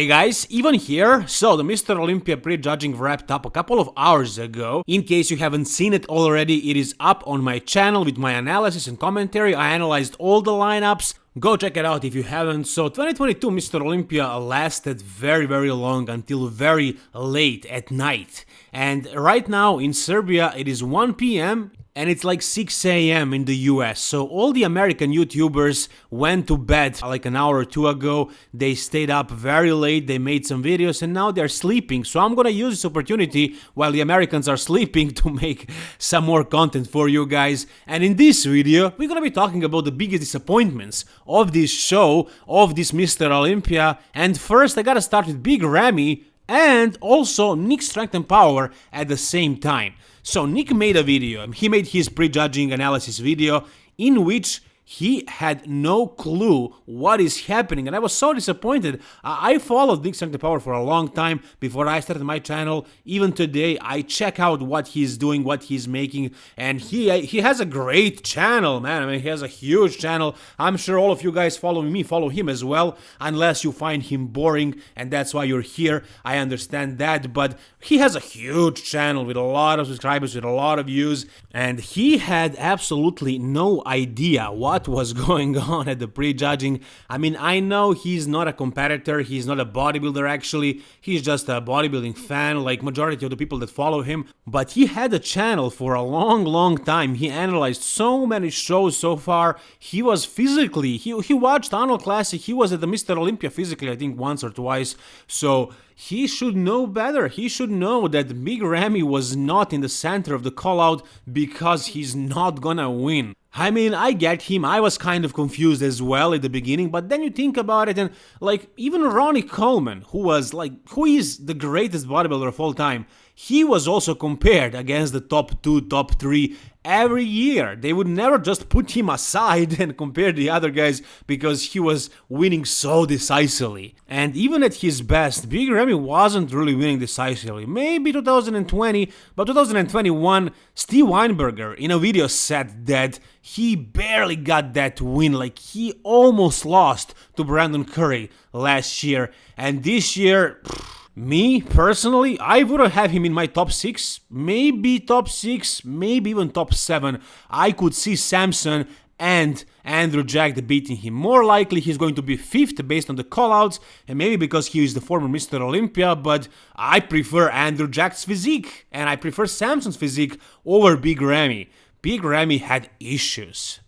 Hey guys, Ivan here. So, the Mr. Olympia pre-judging wrapped up a couple of hours ago. In case you haven't seen it already, it is up on my channel with my analysis and commentary. I analyzed all the lineups. Go check it out if you haven't. So 2022 Mr. Olympia lasted very very long until very late at night. And right now in Serbia it is 1 p.m and it's like 6 a.m. in the US. So all the American YouTubers went to bed like an hour or two ago. They stayed up very late, they made some videos, and now they're sleeping. So I'm gonna use this opportunity while the Americans are sleeping to make some more content for you guys. And in this video, we're gonna be talking about the biggest disappointments of this show, of this Mr. Olympia. And first, I gotta start with Big Ramy and also Nick Strength and Power at the same time. So Nick made a video, he made his prejudging analysis video in which he had no clue what is happening and I was so disappointed. I followed Nick Strength Power for a long time before I started my channel. Even today I check out what he's doing, what he's making and he uh, he has a great channel man. I mean he has a huge channel. I'm sure all of you guys following me follow him as well unless you find him boring and that's why you're here. I understand that but he has a huge channel with a lot of subscribers, with a lot of views and he had absolutely no idea what what was going on at the pre-judging. I mean, I know he's not a competitor, he's not a bodybuilder actually, he's just a bodybuilding fan like majority of the people that follow him, but he had a channel for a long, long time. He analyzed so many shows so far. He was physically, he, he watched Arnold Classic, he was at the Mr. Olympia physically, I think once or twice, so he should know better. He should know that Big Ramy was not in the center of the call out because he's not gonna win. I mean, I get him, I was kind of confused as well at the beginning, but then you think about it and, like, even Ronnie Coleman, who was, like, who is the greatest bodybuilder of all time, he was also compared against the top 2, top 3 every year. They would never just put him aside and compare the other guys because he was winning so decisively. And even at his best, Big Ramy wasn't really winning decisively. Maybe 2020, but 2021, Steve Weinberger in a video said that he barely got that win, like he almost lost to Brandon Curry last year. And this year... Pff, me, personally, I wouldn't have him in my top 6, maybe top 6, maybe even top 7. I could see Samson and Andrew Jack beating him. More likely he's going to be 5th based on the callouts, and maybe because he is the former Mr. Olympia, but I prefer Andrew Jack's physique, and I prefer Samson's physique over Big Ramy. Big Ramy had issues.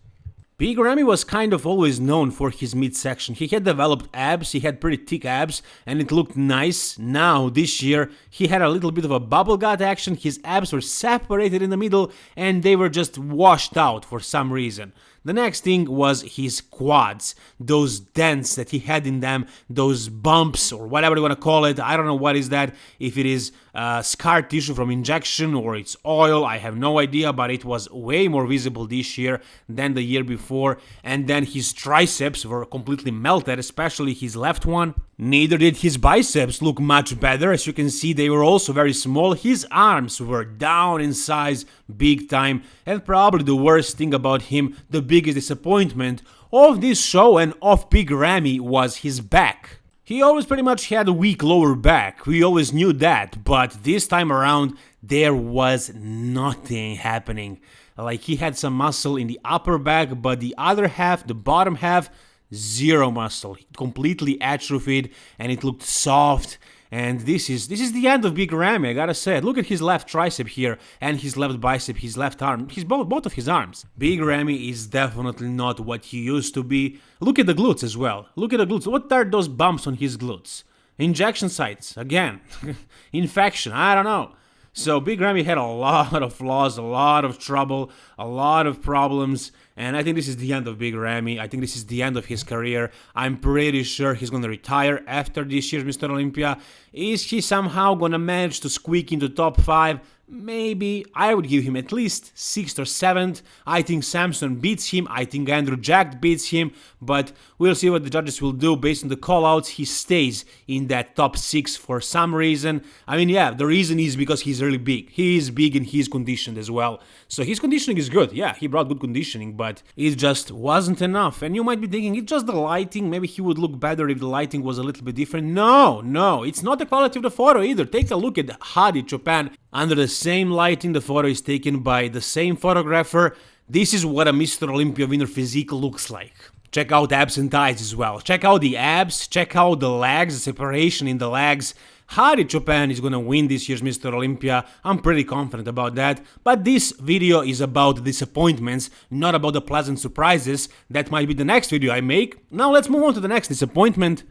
Big Ramy was kind of always known for his midsection. He had developed abs, he had pretty thick abs, and it looked nice. Now, this year, he had a little bit of a bubble gut action, his abs were separated in the middle, and they were just washed out for some reason. The next thing was his quads, those dents that he had in them, those bumps or whatever you want to call it. I don't know what is that, if it is uh, scar tissue from injection or it's oil, I have no idea, but it was way more visible this year than the year before. And then his triceps were completely melted, especially his left one. Neither did his biceps look much better, as you can see they were also very small, his arms were down in size big time, and probably the worst thing about him, the biggest disappointment of this show and of Big Ramy was his back. He always pretty much had a weak lower back, we always knew that, but this time around there was nothing happening. Like he had some muscle in the upper back, but the other half, the bottom half, zero muscle, completely atrophied, and it looked soft. And this is this is the end of Big Ramy, I gotta say. Look at his left tricep here and his left bicep, his left arm, his both both of his arms. Big Ramy is definitely not what he used to be. Look at the glutes as well. Look at the glutes. What are those bumps on his glutes? Injection sites, again. Infection, I don't know. So Big Ramy had a lot of flaws, a lot of trouble, a lot of problems, and I think this is the end of Big Ramy. I think this is the end of his career. I'm pretty sure he's gonna retire after this year's Mr. Olympia. Is he somehow gonna manage to squeak into top 5? Maybe I would give him at least 6th or 7th. I think Samson beats him, I think Andrew Jack beats him, but we'll see what the judges will do based on the callouts. He stays in that top 6 for some reason. I mean, yeah, the reason is because he's really big. He is big and he's conditioned as well. So his conditioning is good. Yeah, he brought good conditioning, but it just wasn't enough. And you might be thinking, it's just the lighting. Maybe he would look better if the lighting was a little bit different. No, no, it's not the quality of the photo either. Take a look at Hadi Choopan under the same lighting. The photo is taken by the same photographer. This is what a Mr. Olympia winner physique looks like. Check out abs and thighs as well. Check out the abs, check out the legs, the separation in the legs. Hadi Choopan is gonna win this year's Mr. Olympia, I'm pretty confident about that, but this video is about disappointments, not about the pleasant surprises, that might be the next video I make. Now let's move on to the next disappointment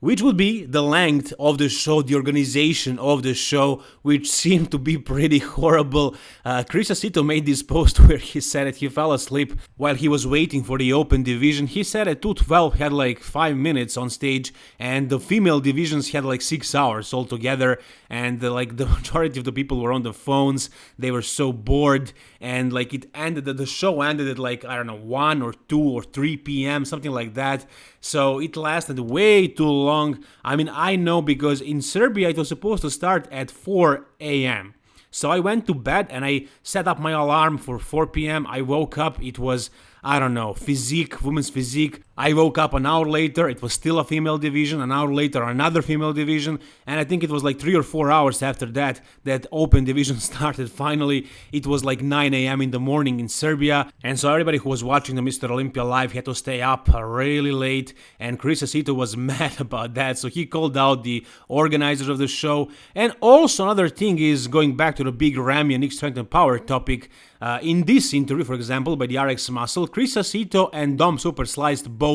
which would be the length of the show, the organization of the show, which seemed to be pretty horrible. Uh, Chris Aceto made this post where he said that he fell asleep while he was waiting for the open division. He said that 212 had like 5 minutes on stage and the female divisions had like 6 hours altogether and uh, like the majority of the people were on the phones. They were so bored and like it ended, the show ended at like, I don't know, 1 or 2 or 3 p.m., something like that. So it lasted way too long. I mean, I know because in Serbia it was supposed to start at 4 a.m. So I went to bed and I set up my alarm for 4 p.m. I woke up, it was I don't know, physique, women's physique. I woke up an hour later, it was still a female division, an hour later another female division, and I think it was like 3 or 4 hours after that that open division started finally. It was like 9 a.m. in the morning in Serbia, and so everybody who was watching the Mr. Olympia live had to stay up really late, and Chris Aceto was mad about that, so he called out the organizers of the show. And also another thing is going back to the big Ramy and Nick Strength and Power topic, uh, in this interview, for example, by the RX Muscle, Chris Aceto and Dom Super Sliced both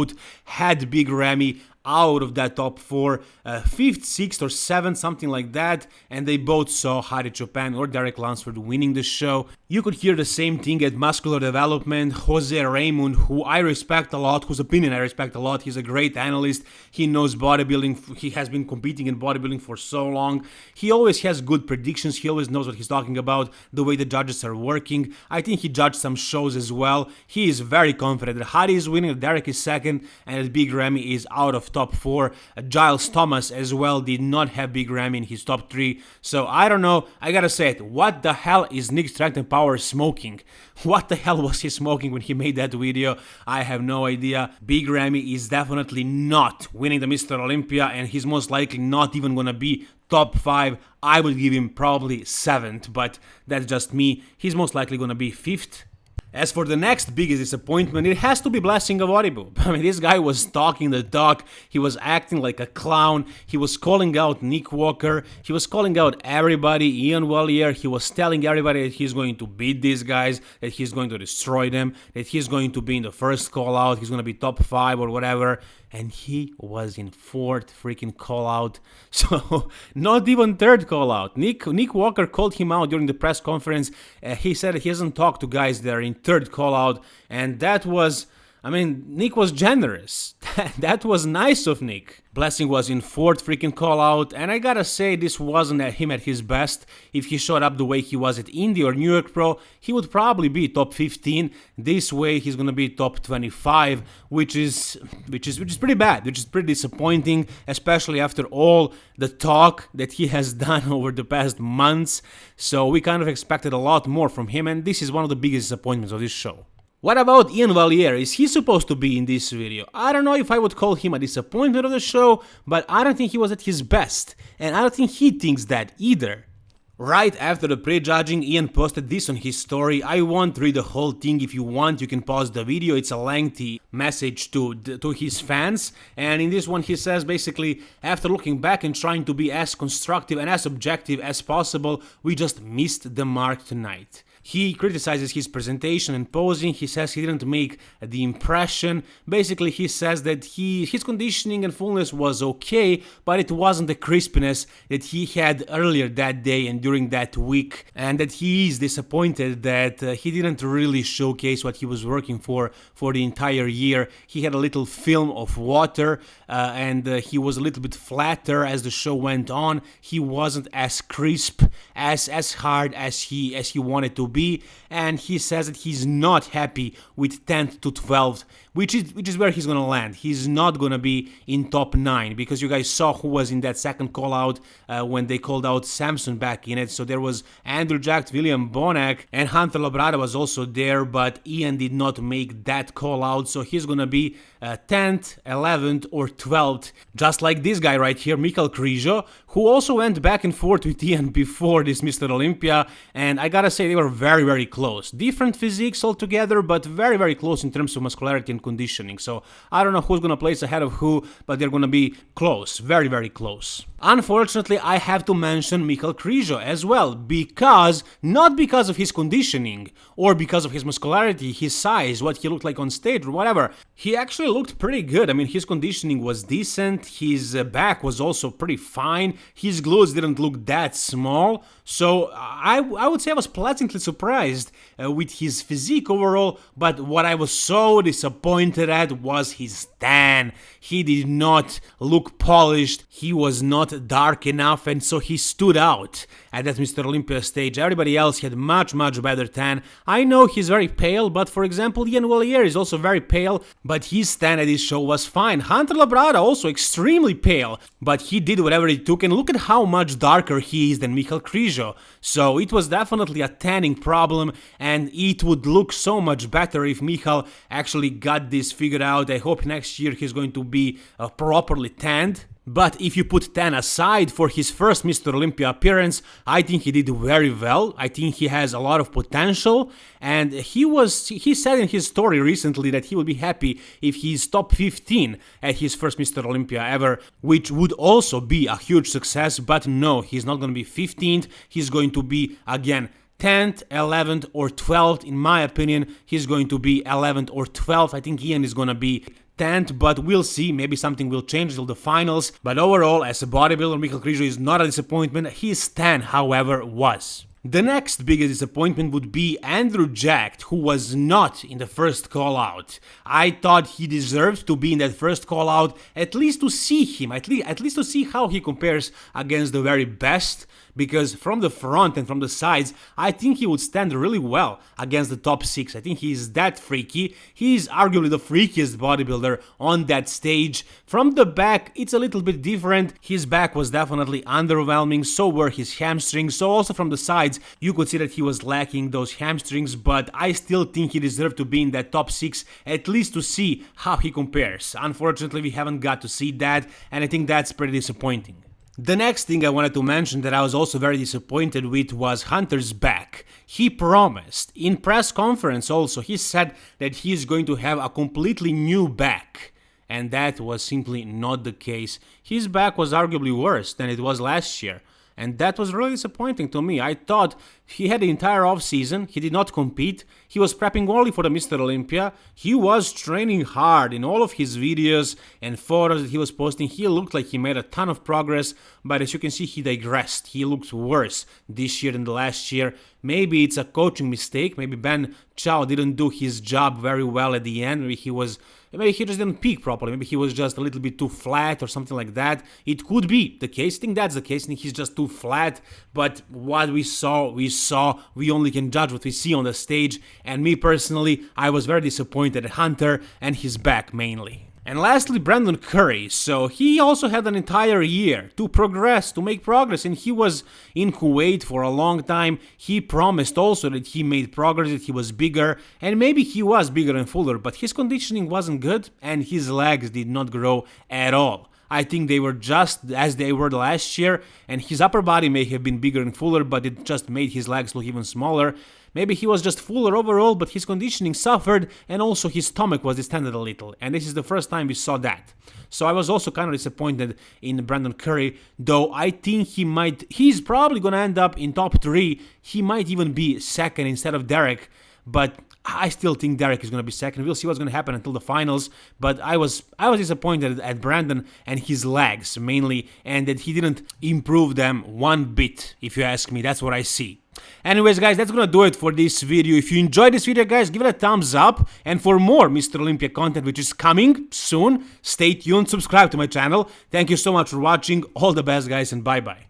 had Big Ramy out of that top four, uh, fifth, sixth, or seventh, something like that, and they both saw Hadi Choopan or Derek Lunsford winning the show. You could hear the same thing at Muscular Development. Jose Raymond, who I respect a lot, whose opinion I respect a lot, he's a great analyst. He knows bodybuilding, he has been competing in bodybuilding for so long. He always has good predictions, he always knows what he's talking about, the way the judges are working. I think he judged some shows as well. He is very confident that Hadi is winning, Derek is second, and that Big Ramy is out of top 4. Uh, Giles Thomas as well did not have Big Ramy in his top 3. So I don't know, I gotta say it, what the hell is Nick Strength Power smoking? What the hell was he smoking when he made that video? I have no idea. Big Ramy is definitely not winning the Mr. Olympia and he's most likely not even gonna be top 5. I would give him probably 7th, but that's just me. He's most likely gonna be 5th as for the next biggest disappointment, it has to be Blessing Awodibu. I mean, this guy was talking the talk, he was acting like a clown, he was calling out Nick Walker, he was calling out everybody, Iain Valliere, he was telling everybody that he's going to beat these guys, that he's going to destroy them, that he's going to be in the first call out, he's going to be top 5 or whatever and he was in fourth freaking call out. So not even third call out. Nick Nick Walker called him out during the press conference. Uh, he said he hasn't talked to guys there in third call out, and that was I mean, Nick was generous. that was nice of Nick. Blessing was in fourth freaking call out, and I gotta say, this wasn't at him at his best. If he showed up the way he was at Indy or New York Pro, he would probably be top 15. This way, he's gonna be top 25, which is which is which is pretty bad, which is pretty disappointing, especially after all the talk that he has done over the past months. So we kind of expected a lot more from him, and this is one of the biggest disappointments of this show. What about Iain Valliere? Is he supposed to be in this video? I don't know if I would call him a disappointment of the show, but I don't think he was at his best, and I don't think he thinks that either. Right after the prejudging, Iain posted this on his story. I won't read the whole thing. If you want, you can pause the video. It's a lengthy message to to his fans. And in this one, he says basically, after looking back and trying to be as constructive and as objective as possible, we just missed the mark tonight. He criticizes his presentation and posing. He says he didn't make the impression. Basically, he says that he his conditioning and fullness was okay, but it wasn't the crispness that he had earlier that day and during that week, and that he is disappointed that uh, he didn't really showcase what he was working for for the entire year. He had a little film of water, uh, and uh, he was a little bit flatter as the show went on. He wasn't as crisp as as hard as he as he wanted to be and he says that he's not happy with 10th to 12th which is which is where he's gonna land. He's not gonna be in top 9 because you guys saw who was in that second call out uh, when they called out Samson back in it. So there was Andrew Jack William Bonac and Hunter Labrada was also there but Iain did not make that call out so he's gonna be uh, 10th 11th or 12th just like this guy right here Mikhail Krizo who also went back and forth with Iain before this Mr. Olympia. And I gotta say they were very very very close different physiques altogether but very very close in terms of muscularity and conditioning. So I don't know who's gonna place ahead of who, but they're gonna be close, very, very close. Unfortunately, I have to mention Mikhail Krizo as well, because, not because of his conditioning, or because of his muscularity, his size, what he looked like on stage, or whatever. He actually looked pretty good. I mean, his conditioning was decent, his uh, back was also pretty fine, his glutes didn't look that small, so I, I would say I was pleasantly surprised uh, with his physique overall, but what I was so disappointed at was his tan. He did not look polished, he was not dark enough, and so he stood out at that Mr. Olympia stage. Everybody else had much, much better tan. I know he's very pale, but for example, Iain Valliere is also very pale, but his tan at this show was fine. Hunter Labrada also extremely pale, but he did whatever it took, and look at how much darker he is than Mikhail Krizo. So it was definitely a tanning problem, and it would look so much better if Michal actually got this figured out. I hope next year he's going to be uh, properly tanned. But if you put Tan aside for his first Mr. Olympia appearance, I think he did very well. I think he has a lot of potential and he was he said in his story recently that he would be happy if he's top 15 at his first Mr. Olympia ever, which would also be a huge success, but no, he's not going to be 15th. He's going to be again 10th, 11th, or 12th. In my opinion, he's going to be 11th or 12th. I think Iain is going to be 10th, but we'll see. Maybe something will change till the finals. But overall, as a bodybuilder, Mikhail Krizo is not a disappointment. His 10, however, was. The next biggest disappointment would be Andrew Jack, who was not in the first call out. I thought he deserved to be in that first call out, at least to see him, at least, at least to see how he compares against the very best because from the front and from the sides, I think he would stand really well against the top 6. I think he's that freaky. He's arguably the freakiest bodybuilder on that stage. From the back, it's a little bit different. His back was definitely underwhelming, so were his hamstrings. So also from the sides, you could see that he was lacking those hamstrings, but I still think he deserved to be in that top 6, at least to see how he compares. Unfortunately, we haven't got to see that, and I think that's pretty disappointing. The next thing I wanted to mention that I was also very disappointed with was Hunter's back. He promised, in press conference also, he said that he is going to have a completely new back. And that was simply not the case. His back was arguably worse than it was last year and that was really disappointing to me. I thought he had the entire off season, he did not compete, he was prepping only for the Mr. Olympia, he was training hard in all of his videos and photos that he was posting. He looked like he made a ton of progress, but as you can see, he digressed. He looked worse this year than the last year. Maybe it's a coaching mistake. Maybe Ben Chow didn't do his job very well at the end. Maybe he was maybe he just didn't peak properly. Maybe he was just a little bit too flat or something like that. It could be the case. I think that's the case. I think he's just too flat. But what we saw, we saw. We only can judge what we see on the stage. And me personally, I was very disappointed at Hunter and his back mainly. And lastly, Brandon Curry. So he also had an entire year to progress, to make progress, and he was in Kuwait for a long time. He promised also that he made progress, that he was bigger, and maybe he was bigger and fuller, but his conditioning wasn't good, and his legs did not grow at all. I think they were just as they were last year, and his upper body may have been bigger and fuller, but it just made his legs look even smaller. Maybe he was just fuller overall, but his conditioning suffered and also his stomach was distended a little. And this is the first time we saw that. So I was also kind of disappointed in Brandon Curry, though I think he might, he's probably to end up in top three. He might even be second instead of Derek, but I still think Derek is going to be second. We'll see what's going to happen until the finals. But I was I was disappointed at Brandon and his legs mainly, and that he didn't improve them one bit. If you ask me, that's what I see. Anyways guys, that's gonna do it for this video. If you enjoyed this video guys, give it a thumbs up. And for more Mr. Olympia content which is coming soon, stay tuned, subscribe to my channel. Thank you so much for watching. All the best guys and bye bye.